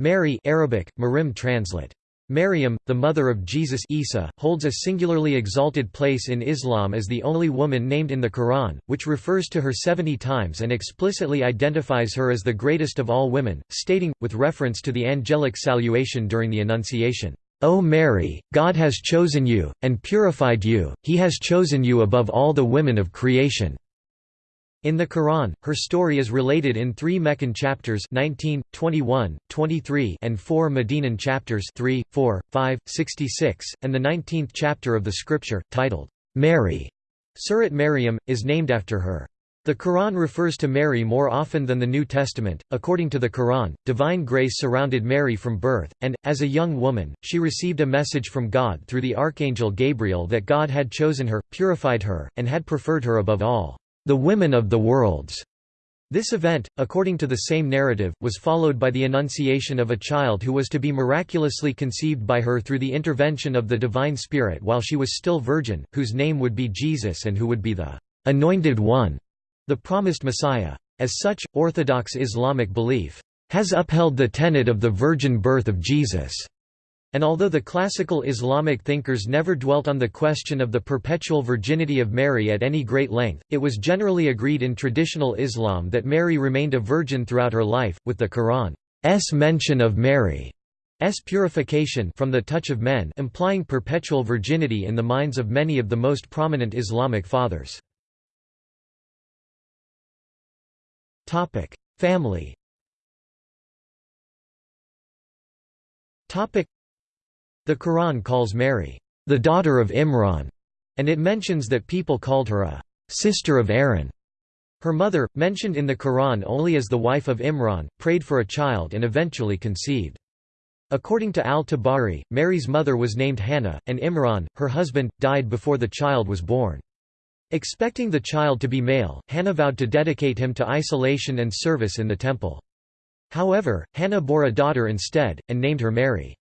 Mary Arabic, Marim translate. Maryam, the mother of Jesus Isa, holds a singularly exalted place in Islam as the only woman named in the Quran, which refers to her 70 times and explicitly identifies her as the greatest of all women, stating, with reference to the angelic salutation during the Annunciation, O Mary, God has chosen you, and purified you, he has chosen you above all the women of creation. In the Quran, her story is related in three Meccan chapters 19, 21, 23 and four Medinan chapters 3, 4, 5, 66, and the 19th chapter of the scripture, titled, Mary. Surat Maryam, is named after her. The Quran refers to Mary more often than the New Testament. According to the Quran, divine grace surrounded Mary from birth, and, as a young woman, she received a message from God through the archangel Gabriel that God had chosen her, purified her, and had preferred her above all the women of the worlds. This event, according to the same narrative, was followed by the annunciation of a child who was to be miraculously conceived by her through the intervention of the Divine Spirit while she was still virgin, whose name would be Jesus and who would be the anointed one, the promised Messiah. As such, Orthodox Islamic belief has upheld the tenet of the virgin birth of Jesus. And although the classical Islamic thinkers never dwelt on the question of the perpetual virginity of Mary at any great length, it was generally agreed in traditional Islam that Mary remained a virgin throughout her life, with the Quran's mention of Mary's purification from the touch of men implying perpetual virginity in the minds of many of the most prominent Islamic fathers. Family the Quran calls Mary, the daughter of Imran, and it mentions that people called her a sister of Aaron. Her mother, mentioned in the Quran only as the wife of Imran, prayed for a child and eventually conceived. According to al-Tabari, Mary's mother was named Hannah, and Imran, her husband, died before the child was born. Expecting the child to be male, Hannah vowed to dedicate him to isolation and service in the temple. However, Hannah bore a daughter instead, and named her Mary.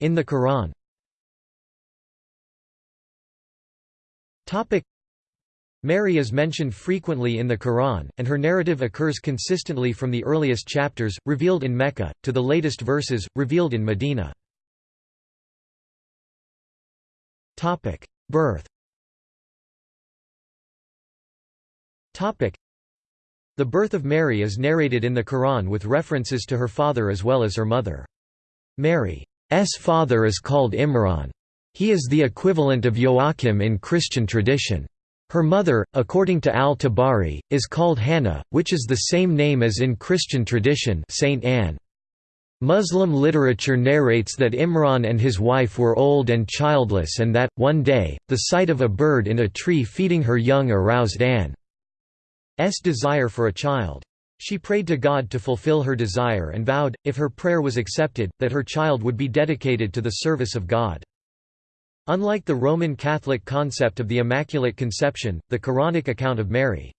In the Quran. Mary is mentioned frequently in the Quran, and her narrative occurs consistently from the earliest chapters, revealed in Mecca, to the latest verses, revealed in Medina. Birth. The birth of Mary is narrated in the Quran with references to her father as well as her mother. Mary's father is called Imran. He is the equivalent of Joachim in Christian tradition. Her mother, according to al-Tabari, is called Hannah, which is the same name as in Christian tradition Saint Anne. Muslim literature narrates that Imran and his wife were old and childless and that, one day, the sight of a bird in a tree feeding her young aroused Anne's desire for a child. She prayed to God to fulfill her desire and vowed, if her prayer was accepted, that her child would be dedicated to the service of God. Unlike the Roman Catholic concept of the Immaculate Conception, the Quranic account of Mary's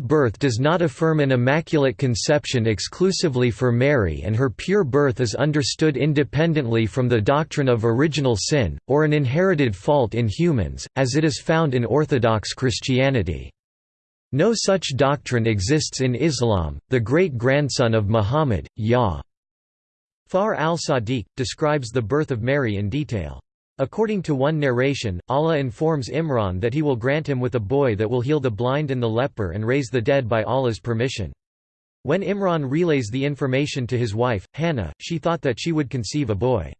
birth does not affirm an Immaculate Conception exclusively for Mary and her pure birth is understood independently from the doctrine of original sin, or an inherited fault in humans, as it is found in Orthodox Christianity. No such doctrine exists in Islam. The great-grandson of Muhammad, Ya. Far al-Sadiq, describes the birth of Mary in detail. According to one narration, Allah informs Imran that he will grant him with a boy that will heal the blind and the leper and raise the dead by Allah's permission. When Imran relays the information to his wife, Hannah, she thought that she would conceive a boy.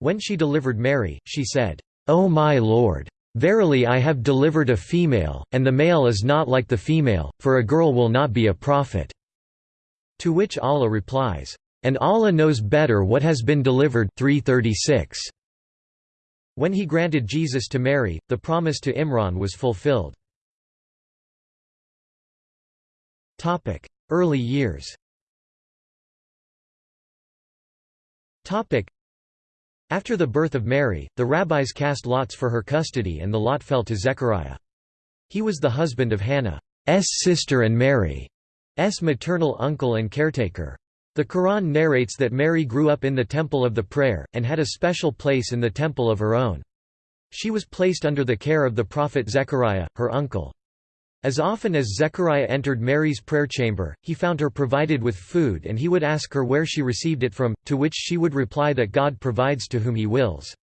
When she delivered Mary, she said, O my Lord! Verily I have delivered a female, and the male is not like the female, for a girl will not be a prophet." To which Allah replies, "And Allah knows better what has been delivered 336. When he granted Jesus to Mary, the promise to Imran was fulfilled. Early years after the birth of Mary, the rabbis cast lots for her custody and the lot fell to Zechariah. He was the husband of Hannah's sister and Mary's maternal uncle and caretaker. The Quran narrates that Mary grew up in the Temple of the Prayer, and had a special place in the temple of her own. She was placed under the care of the prophet Zechariah, her uncle. As often as Zechariah entered Mary's prayer chamber, he found her provided with food and he would ask her where she received it from, to which she would reply that God provides to whom he wills.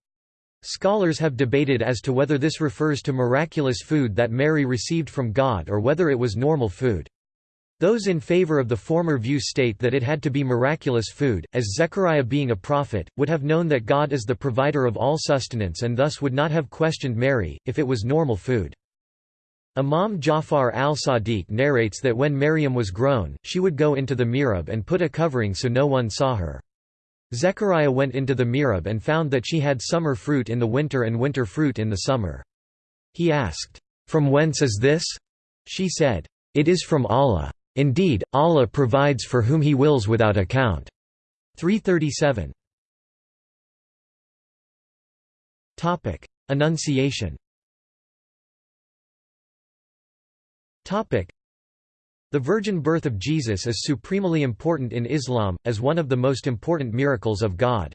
Scholars have debated as to whether this refers to miraculous food that Mary received from God or whether it was normal food. Those in favor of the former view state that it had to be miraculous food, as Zechariah being a prophet, would have known that God is the provider of all sustenance and thus would not have questioned Mary, if it was normal food. Imam Jafar al-Sadiq narrates that when Maryam was grown, she would go into the mihrab and put a covering so no one saw her. Zechariah went into the mihrab and found that she had summer fruit in the winter and winter fruit in the summer. He asked, "'From whence is this?' She said, "'It is from Allah. Indeed, Allah provides for whom He wills without account.'" 337 Annunciation the virgin birth of Jesus is supremely important in Islam, as one of the most important miracles of God.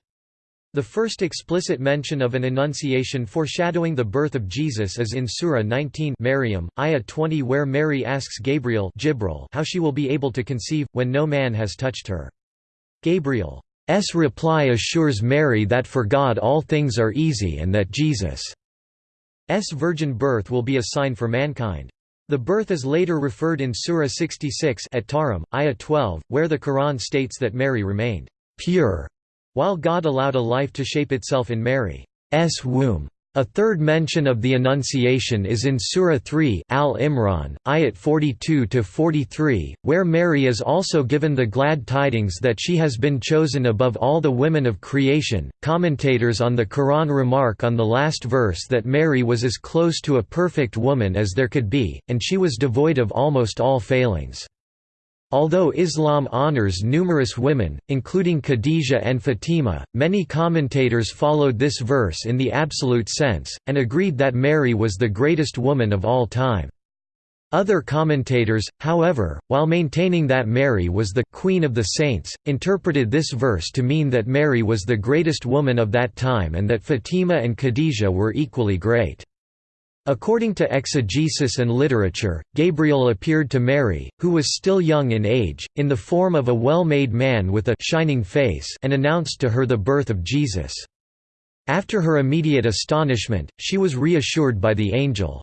The first explicit mention of an annunciation foreshadowing the birth of Jesus is in Surah 19 Maryam, ayah 20 where Mary asks Gabriel how she will be able to conceive, when no man has touched her. Gabriel's reply assures Mary that for God all things are easy and that Jesus' virgin birth will be a sign for mankind. The birth is later referred in Surah 66 at Tahrim, ayah 12, where the Quran states that Mary remained pure, while God allowed a life to shape itself in Mary's womb. A third mention of the Annunciation is in Surah 3 Al-Imran, ayat 42–43, where Mary is also given the glad tidings that she has been chosen above all the women of creation. Commentators on the Quran remark on the last verse that Mary was as close to a perfect woman as there could be, and she was devoid of almost all failings. Although Islam honors numerous women, including Khadijah and Fatima, many commentators followed this verse in the absolute sense, and agreed that Mary was the greatest woman of all time. Other commentators, however, while maintaining that Mary was the «Queen of the Saints», interpreted this verse to mean that Mary was the greatest woman of that time and that Fatima and Khadijah were equally great. According to exegesis and literature, Gabriel appeared to Mary, who was still young in age, in the form of a well-made man with a shining face and announced to her the birth of Jesus. After her immediate astonishment, she was reassured by the angel's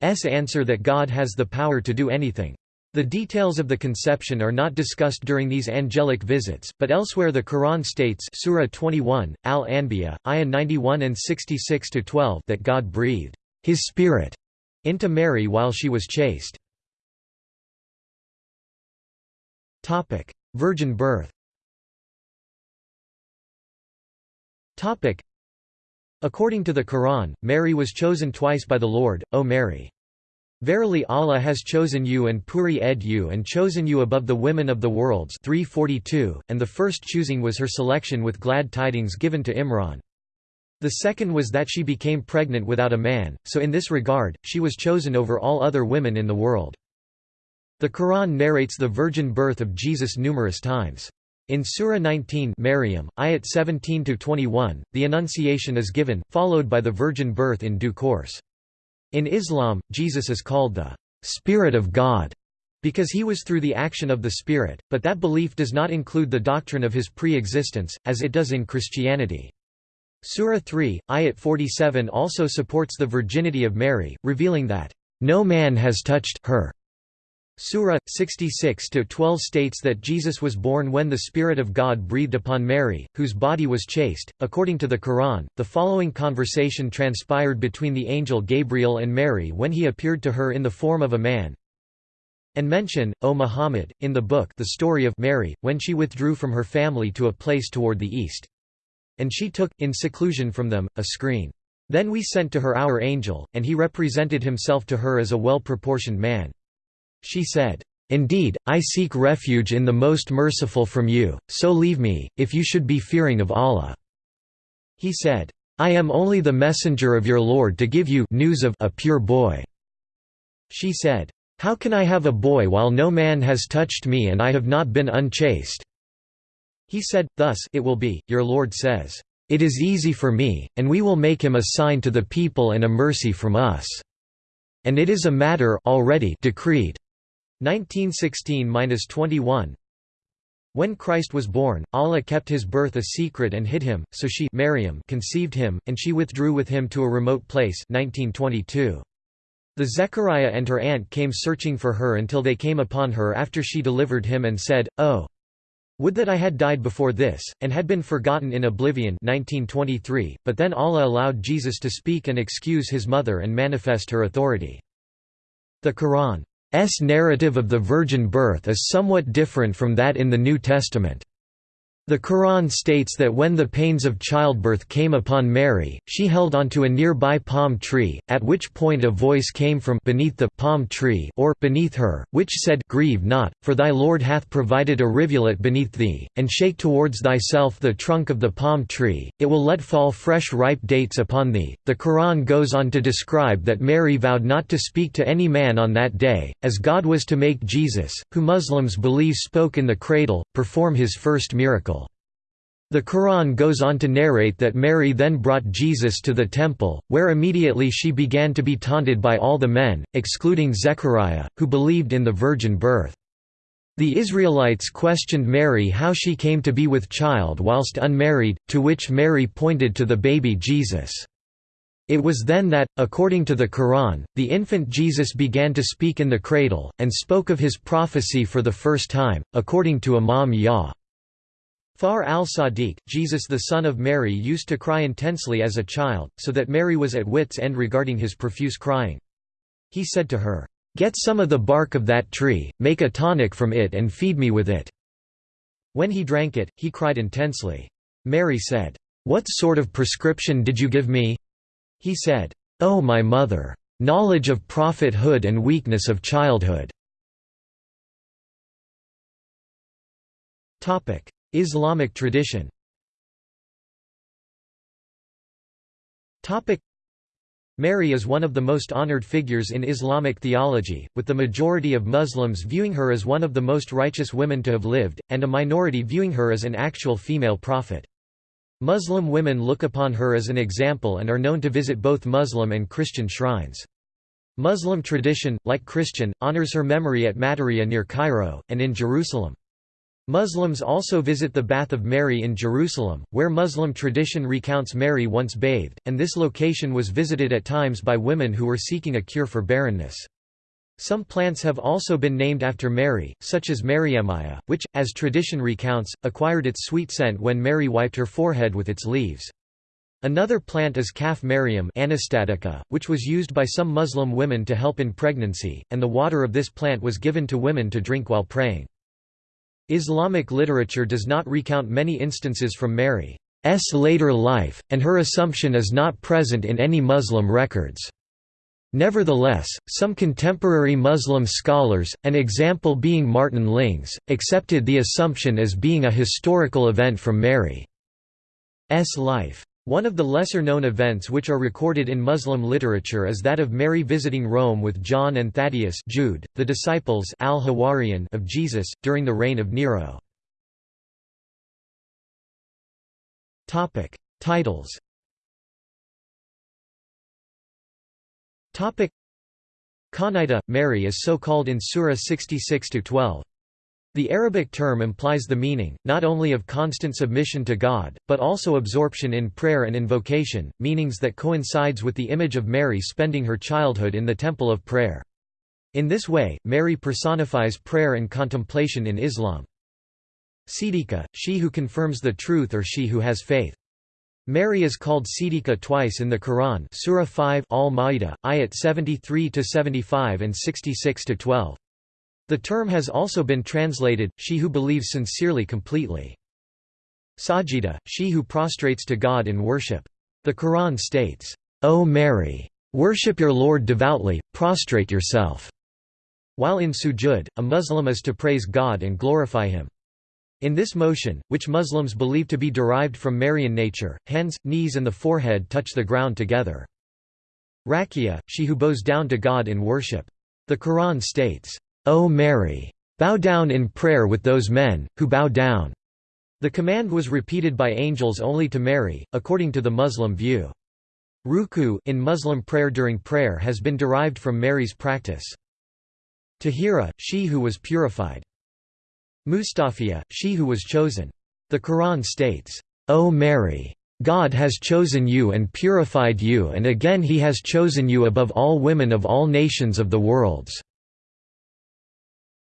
answer that God has the power to do anything. The details of the conception are not discussed during these angelic visits, but elsewhere the Quran states Surah 21, Al-Anbiya, ayah 91 and 66-12 that God breathed his spirit into Mary while she was chaste. Topic: Virgin birth Topic: According to the Quran, Mary was chosen twice by the Lord, O Mary. Verily Allah has chosen you and puri ed you and chosen you above the women of the worlds 342, and the first choosing was her selection with glad tidings given to Imran. The second was that she became pregnant without a man, so in this regard, she was chosen over all other women in the world. The Quran narrates the virgin birth of Jesus numerous times. In Surah 19 Maryam, ayat 17–21, the Annunciation is given, followed by the virgin birth in due course. In Islam, Jesus is called the Spirit of God because he was through the action of the Spirit, but that belief does not include the doctrine of his pre-existence, as it does in Christianity. Surah 3, ayat 47 also supports the virginity of Mary, revealing that, "...no man has touched her." Surah 66-12 states that Jesus was born when the Spirit of God breathed upon Mary, whose body was chaste. According to the Quran, the following conversation transpired between the angel Gabriel and Mary when he appeared to her in the form of a man. And mention, O Muhammad, in the book the story of Mary, when she withdrew from her family to a place toward the east. And she took, in seclusion from them, a screen. Then we sent to her our angel, and he represented himself to her as a well-proportioned man. She said, Indeed, I seek refuge in the most merciful from you, so leave me, if you should be fearing of Allah." He said, I am only the messenger of your Lord to give you news of a pure boy." She said, How can I have a boy while no man has touched me and I have not been unchaste? He said, Thus it will be, your Lord says, It is easy for me, and we will make him a sign to the people and a mercy from us. and it is a matter already decreed. 1916-21 When Christ was born, Allah kept his birth a secret and hid him, so she Maryam conceived him, and she withdrew with him to a remote place 1922. The Zechariah and her aunt came searching for her until they came upon her after she delivered him and said, Oh! Would that I had died before this, and had been forgotten in oblivion 1923, but then Allah allowed Jesus to speak and excuse his mother and manifest her authority. The Quran's narrative of the virgin birth is somewhat different from that in the New Testament. The Quran states that when the pains of childbirth came upon Mary, she held onto a nearby palm tree, at which point a voice came from beneath the palm tree or beneath her, which said, Grieve not, for thy Lord hath provided a rivulet beneath thee, and shake towards thyself the trunk of the palm tree, it will let fall fresh ripe dates upon thee. The Quran goes on to describe that Mary vowed not to speak to any man on that day, as God was to make Jesus, who Muslims believe spoke in the cradle, perform his first miracle. The Quran goes on to narrate that Mary then brought Jesus to the temple, where immediately she began to be taunted by all the men, excluding Zechariah, who believed in the virgin birth. The Israelites questioned Mary how she came to be with child whilst unmarried, to which Mary pointed to the baby Jesus. It was then that, according to the Quran, the infant Jesus began to speak in the cradle, and spoke of his prophecy for the first time, according to Imam Yah. Far al-Sadiq, Jesus the son of Mary used to cry intensely as a child, so that Mary was at wit's end regarding his profuse crying. He said to her, "'Get some of the bark of that tree, make a tonic from it and feed me with it.' When he drank it, he cried intensely. Mary said, "'What sort of prescription did you give me?' He said, "'Oh my mother! Knowledge of prophethood and weakness of childhood.' Islamic tradition Mary is one of the most honored figures in Islamic theology, with the majority of Muslims viewing her as one of the most righteous women to have lived, and a minority viewing her as an actual female prophet. Muslim women look upon her as an example and are known to visit both Muslim and Christian shrines. Muslim tradition, like Christian, honors her memory at Matariya near Cairo, and in Jerusalem. Muslims also visit the Bath of Mary in Jerusalem, where Muslim tradition recounts Mary once bathed, and this location was visited at times by women who were seeking a cure for barrenness. Some plants have also been named after Mary, such as Maryamia, which, as tradition recounts, acquired its sweet scent when Mary wiped her forehead with its leaves. Another plant is Maryam anastatica, which was used by some Muslim women to help in pregnancy, and the water of this plant was given to women to drink while praying. Islamic literature does not recount many instances from Mary's later life, and her assumption is not present in any Muslim records. Nevertheless, some contemporary Muslim scholars, an example being Martin Lings, accepted the assumption as being a historical event from Mary's life. One of the lesser-known events which are recorded in Muslim literature is that of Mary visiting Rome with John and Thaddeus Jude, the disciples al of Jesus, during the reign of Nero. Titles Qanita, Mary is so called in Surah 66-12. The Arabic term implies the meaning, not only of constant submission to God, but also absorption in prayer and invocation, meanings that coincides with the image of Mary spending her childhood in the temple of prayer. In this way, Mary personifies prayer and contemplation in Islam. Siddiqa, she who confirms the truth or she who has faith. Mary is called Siddiqa twice in the Quran Surah 5 Al-Ma'idah, ayat 73–75 and 66–12. The term has also been translated, she who believes sincerely completely. Sajida, she who prostrates to God in worship. The Quran states, O Mary! Worship your Lord devoutly, prostrate yourself. While in sujud, a Muslim is to praise God and glorify Him. In this motion, which Muslims believe to be derived from Marian nature, hands, knees and the forehead touch the ground together. Rakia, she who bows down to God in worship. The Quran states, O Mary! Bow down in prayer with those men, who bow down. The command was repeated by angels only to Mary, according to the Muslim view. Ruku in Muslim prayer during prayer has been derived from Mary's practice. Tahira, she who was purified. Mustafiya, she who was chosen. The Quran states, O Mary! God has chosen you and purified you and again he has chosen you above all women of all nations of the worlds."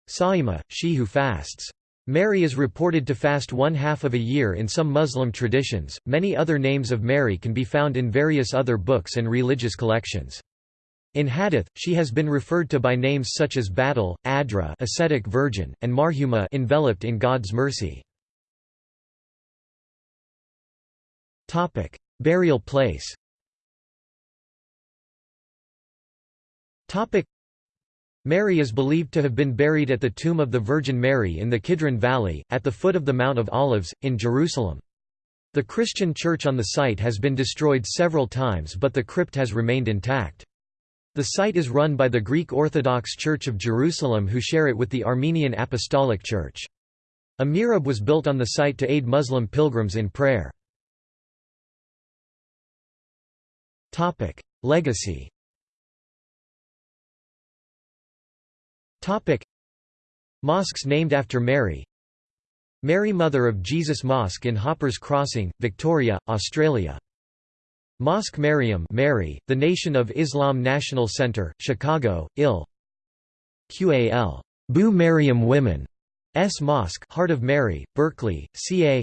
Sa'ima, she who fasts. Mary is reported to fast one half of a year in some Muslim traditions. Many other names of Mary can be found in various other books and religious collections. In Hadith, she has been referred to by names such as Battle, Adra, ascetic virgin, and Marhuma, enveloped in God's mercy. Topic: Burial place. Topic: Mary is believed to have been buried at the tomb of the Virgin Mary in the Kidron Valley, at the foot of the Mount of Olives, in Jerusalem. The Christian church on the site has been destroyed several times but the crypt has remained intact. The site is run by the Greek Orthodox Church of Jerusalem who share it with the Armenian Apostolic Church. A mihrab was built on the site to aid Muslim pilgrims in prayer. Legacy Topic. Mosques named after Mary. Mary Mother of Jesus Mosque in Hoppers Crossing, Victoria, Australia. Mosque Mariam Mary, the Nation of Islam National Center, Chicago, IL QAL Bu Mariam Women. S. Mosque Heart of Mary, Berkeley, CA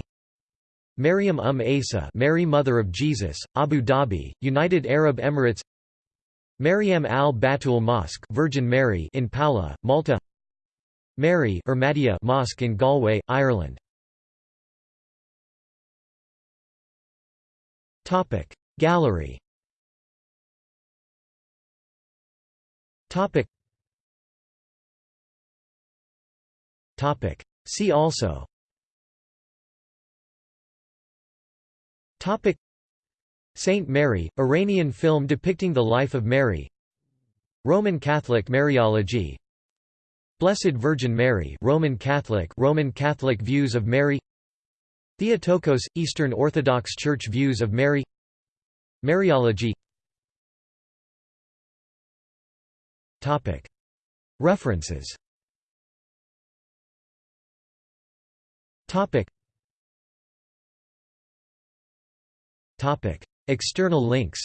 Maryam Um Asa Mary Mother of Jesus, Abu Dhabi, United Arab Emirates Maryam al-Batul Mosque Virgin Mary in Paola, Malta. Mary Ahmadiyya Mosque in Galway, Ireland. Gallery. See also Saint Mary, Iranian film depicting the life of Mary. Roman Catholic Mariology. Blessed Virgin Mary Roman Catholic Roman Catholic views of Mary. Theotokos Eastern Orthodox Church views of Mary. Mariology. Topic. References. Topic. Topic External links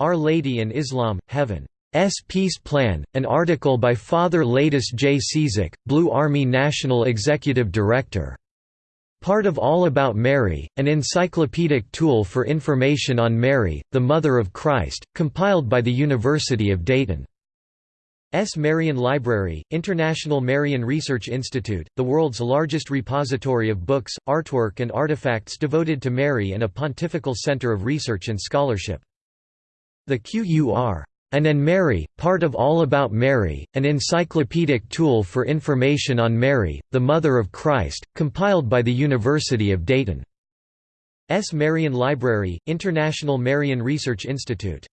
Our Lady and Islam, Heaven S Peace Plan, an article by Father Latus J. Ciszek, Blue Army National Executive Director. Part of All About Mary, an encyclopedic tool for information on Mary, the Mother of Christ, compiled by the University of Dayton. S. Marian Library, International Marian Research Institute, the world's largest repository of books, artwork and artifacts devoted to Mary and a pontifical center of research and scholarship. The QUR. An and Mary, part of All About Mary, an encyclopedic tool for information on Mary, the Mother of Christ, compiled by the University of Dayton. S. Marian Library, International Marian Research Institute.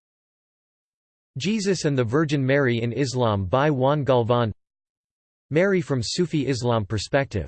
Jesus and the Virgin Mary in Islam by Juan Galvan Mary from Sufi Islam perspective